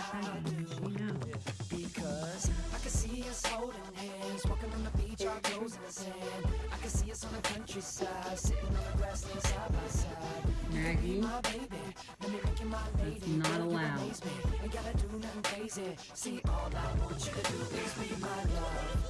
I do. She knows. Because I can see us holding hands, walking on the beach, our toes in the sand. I can see us on the countryside, sitting on the grassland side by side. Maggie, my baby, let me make you my lady. not allowed. Ain't gotta do nothing crazy. See, all I want you.